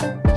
you